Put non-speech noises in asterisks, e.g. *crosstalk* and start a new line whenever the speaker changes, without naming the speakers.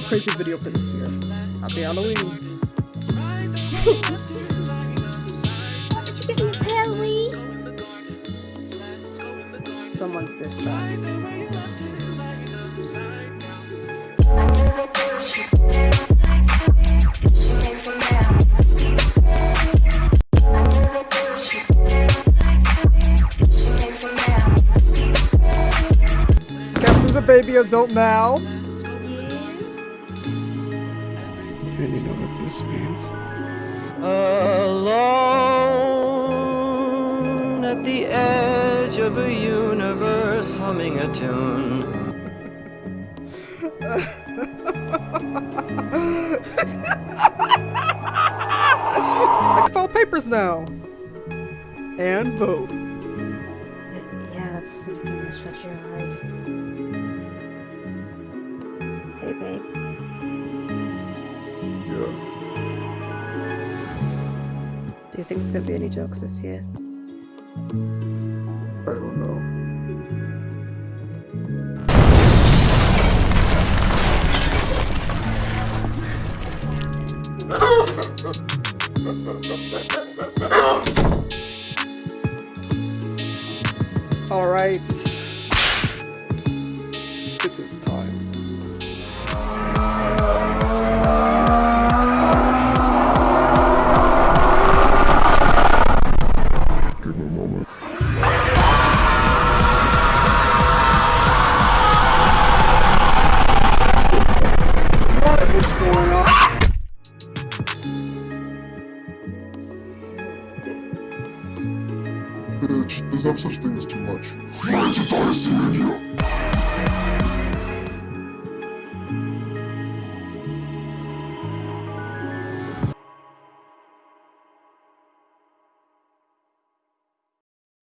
No crazy video for this year. Happy Halloween. *laughs* Someone's diss track. Capsule's a baby adult now.
And you know what this means.
Alone at the edge of a universe humming a tune.
I can file papers now. And vote.
Yeah, that's significantly stretch of your life. Hey, babe. Do you think there's gonna be any jokes this year?
I don't know.
All right.
Bitch, there's no such thing as too much. Dynasty in you.